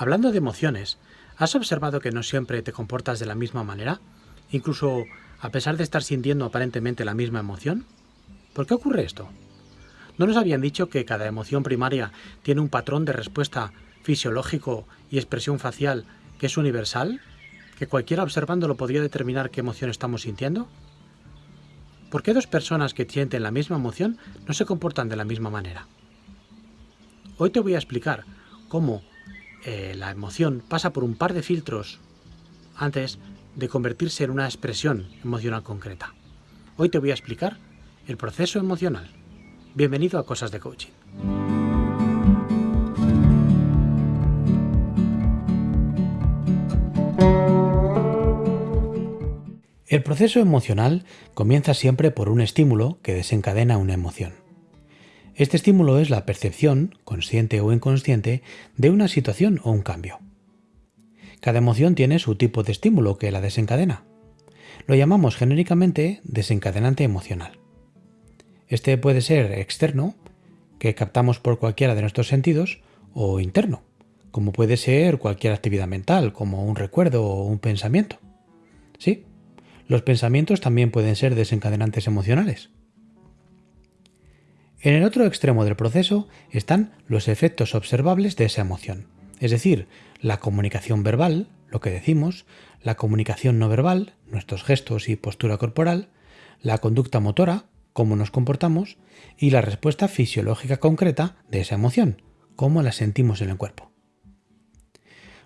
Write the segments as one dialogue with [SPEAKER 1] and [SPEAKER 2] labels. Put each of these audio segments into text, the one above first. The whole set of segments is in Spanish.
[SPEAKER 1] Hablando de emociones, ¿has observado que no siempre te comportas de la misma manera? Incluso a pesar de estar sintiendo aparentemente la misma emoción. ¿Por qué ocurre esto? ¿No nos habían dicho que cada emoción primaria tiene un patrón de respuesta fisiológico y expresión facial que es universal? ¿Que cualquiera observándolo podría determinar qué emoción estamos sintiendo? ¿Por qué dos personas que sienten la misma emoción no se comportan de la misma manera? Hoy te voy a explicar cómo eh, la emoción pasa por un par de filtros antes de convertirse en una expresión emocional concreta. Hoy te voy a explicar el proceso emocional. Bienvenido a Cosas de Coaching. El proceso emocional comienza siempre por un estímulo que desencadena una emoción. Este estímulo es la percepción, consciente o inconsciente, de una situación o un cambio. Cada emoción tiene su tipo de estímulo que la desencadena. Lo llamamos genéricamente desencadenante emocional. Este puede ser externo, que captamos por cualquiera de nuestros sentidos, o interno, como puede ser cualquier actividad mental, como un recuerdo o un pensamiento. Sí, los pensamientos también pueden ser desencadenantes emocionales. En el otro extremo del proceso están los efectos observables de esa emoción, es decir, la comunicación verbal, lo que decimos, la comunicación no verbal, nuestros gestos y postura corporal, la conducta motora, cómo nos comportamos, y la respuesta fisiológica concreta de esa emoción, cómo la sentimos en el cuerpo.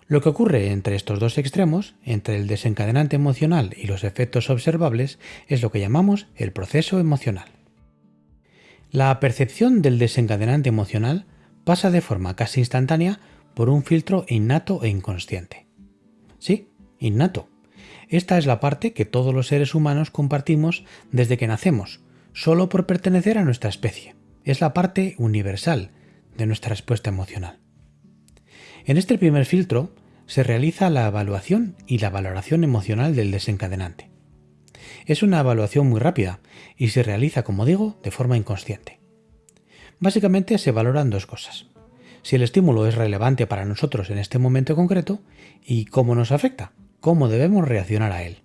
[SPEAKER 1] Lo que ocurre entre estos dos extremos, entre el desencadenante emocional y los efectos observables, es lo que llamamos el proceso emocional. La percepción del desencadenante emocional pasa de forma casi instantánea por un filtro innato e inconsciente. Sí, innato. Esta es la parte que todos los seres humanos compartimos desde que nacemos, solo por pertenecer a nuestra especie. Es la parte universal de nuestra respuesta emocional. En este primer filtro se realiza la evaluación y la valoración emocional del desencadenante. Es una evaluación muy rápida y se realiza, como digo, de forma inconsciente. Básicamente se valoran dos cosas. Si el estímulo es relevante para nosotros en este momento concreto y cómo nos afecta, cómo debemos reaccionar a él.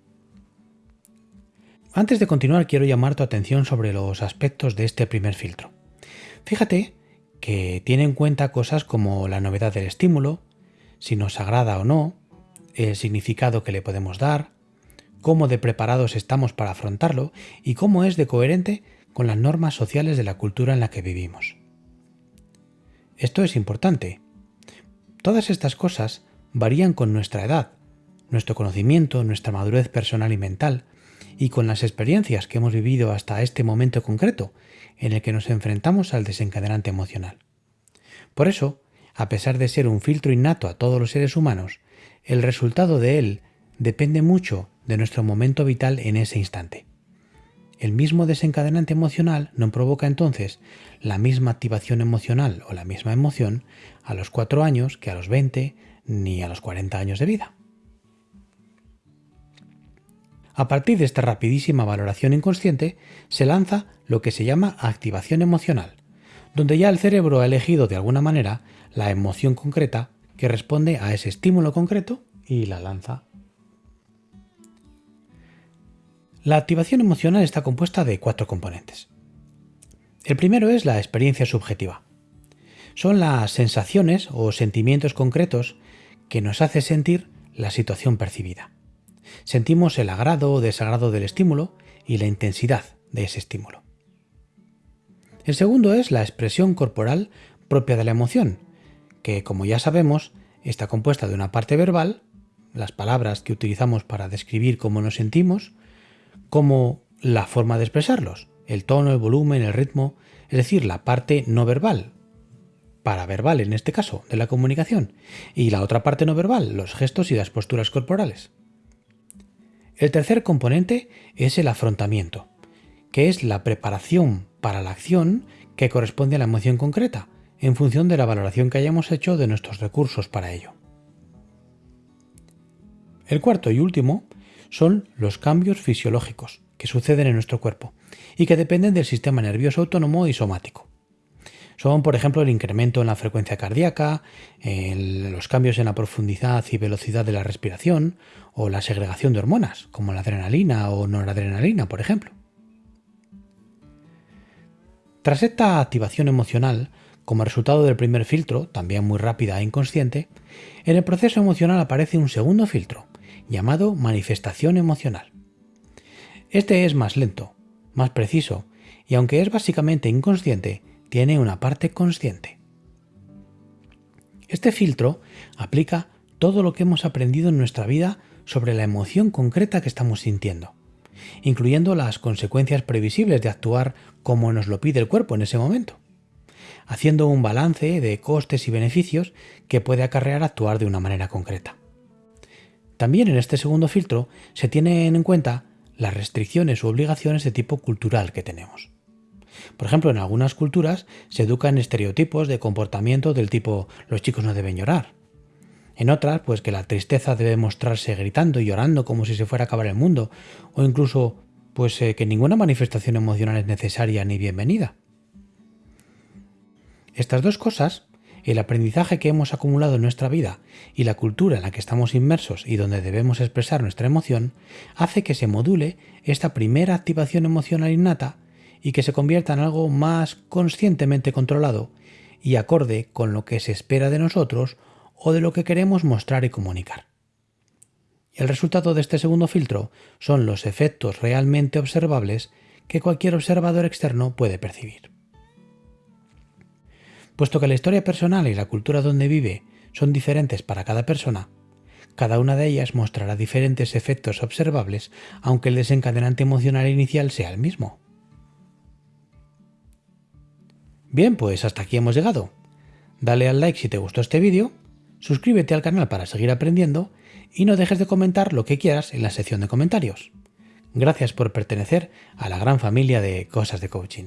[SPEAKER 1] Antes de continuar quiero llamar tu atención sobre los aspectos de este primer filtro. Fíjate que tiene en cuenta cosas como la novedad del estímulo, si nos agrada o no, el significado que le podemos dar, cómo de preparados estamos para afrontarlo y cómo es de coherente con las normas sociales de la cultura en la que vivimos. Esto es importante. Todas estas cosas varían con nuestra edad, nuestro conocimiento, nuestra madurez personal y mental, y con las experiencias que hemos vivido hasta este momento concreto en el que nos enfrentamos al desencadenante emocional. Por eso, a pesar de ser un filtro innato a todos los seres humanos, el resultado de él depende mucho de nuestro momento vital en ese instante. El mismo desencadenante emocional no provoca entonces la misma activación emocional o la misma emoción a los 4 años que a los 20 ni a los 40 años de vida. A partir de esta rapidísima valoración inconsciente, se lanza lo que se llama activación emocional, donde ya el cerebro ha elegido de alguna manera la emoción concreta que responde a ese estímulo concreto y la lanza. La activación emocional está compuesta de cuatro componentes. El primero es la experiencia subjetiva. Son las sensaciones o sentimientos concretos que nos hace sentir la situación percibida sentimos el agrado o desagrado del estímulo y la intensidad de ese estímulo. El segundo es la expresión corporal propia de la emoción, que como ya sabemos está compuesta de una parte verbal, las palabras que utilizamos para describir cómo nos sentimos, como la forma de expresarlos, el tono, el volumen, el ritmo, es decir, la parte no verbal, paraverbal en este caso, de la comunicación, y la otra parte no verbal, los gestos y las posturas corporales. El tercer componente es el afrontamiento, que es la preparación para la acción que corresponde a la emoción concreta, en función de la valoración que hayamos hecho de nuestros recursos para ello. El cuarto y último son los cambios fisiológicos que suceden en nuestro cuerpo y que dependen del sistema nervioso autónomo y somático. Son, por ejemplo, el incremento en la frecuencia cardíaca, los cambios en la profundidad y velocidad de la respiración o la segregación de hormonas, como la adrenalina o noradrenalina, por ejemplo. Tras esta activación emocional, como resultado del primer filtro, también muy rápida e inconsciente, en el proceso emocional aparece un segundo filtro, llamado manifestación emocional. Este es más lento, más preciso, y aunque es básicamente inconsciente, tiene una parte consciente. Este filtro aplica todo lo que hemos aprendido en nuestra vida sobre la emoción concreta que estamos sintiendo, incluyendo las consecuencias previsibles de actuar como nos lo pide el cuerpo en ese momento, haciendo un balance de costes y beneficios que puede acarrear actuar de una manera concreta. También en este segundo filtro se tienen en cuenta las restricciones u obligaciones de tipo cultural que tenemos. Por ejemplo, en algunas culturas se educan estereotipos de comportamiento del tipo los chicos no deben llorar. En otras, pues que la tristeza debe mostrarse gritando y llorando como si se fuera a acabar el mundo, o incluso pues eh, que ninguna manifestación emocional es necesaria ni bienvenida. Estas dos cosas, el aprendizaje que hemos acumulado en nuestra vida y la cultura en la que estamos inmersos y donde debemos expresar nuestra emoción, hace que se module esta primera activación emocional innata y que se convierta en algo más conscientemente controlado y acorde con lo que se espera de nosotros o de lo que queremos mostrar y comunicar. El resultado de este segundo filtro son los efectos realmente observables que cualquier observador externo puede percibir. Puesto que la historia personal y la cultura donde vive son diferentes para cada persona, cada una de ellas mostrará diferentes efectos observables aunque el desencadenante emocional inicial sea el mismo. Bien, pues hasta aquí hemos llegado. Dale al like si te gustó este vídeo, suscríbete al canal para seguir aprendiendo y no dejes de comentar lo que quieras en la sección de comentarios. Gracias por pertenecer a la gran familia de Cosas de Coaching.